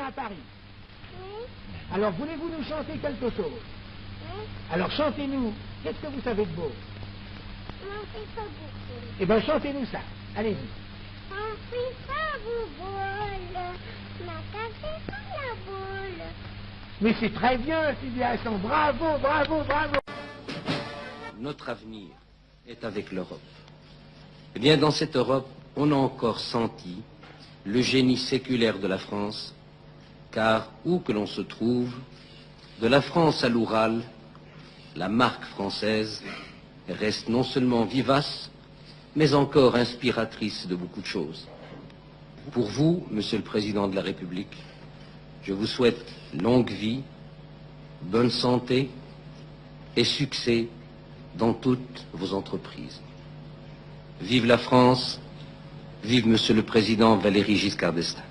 à Paris. Oui, Alors, voulez-vous nous chanter quelque chose oui. Alors, chantez-nous. Qu'est-ce que vous savez de beau Non, c'est pas beaucoup. Eh bien, chantez-nous ça. Allez-y. On fait ça, vous. Ma la boule. Mais c'est très bien, Sylvia Hassan. Bravo, bravo, bravo. Notre avenir est avec l'Europe. Eh bien, dans cette Europe, on a encore senti le génie séculaire de la France, car où que l'on se trouve, de la France à l'Oural, la marque française reste non seulement vivace, mais encore inspiratrice de beaucoup de choses. Pour vous, Monsieur le Président de la République, je vous souhaite longue vie, bonne santé et succès dans toutes vos entreprises. Vive la France, vive Monsieur le Président Valéry Giscard d'Estaing.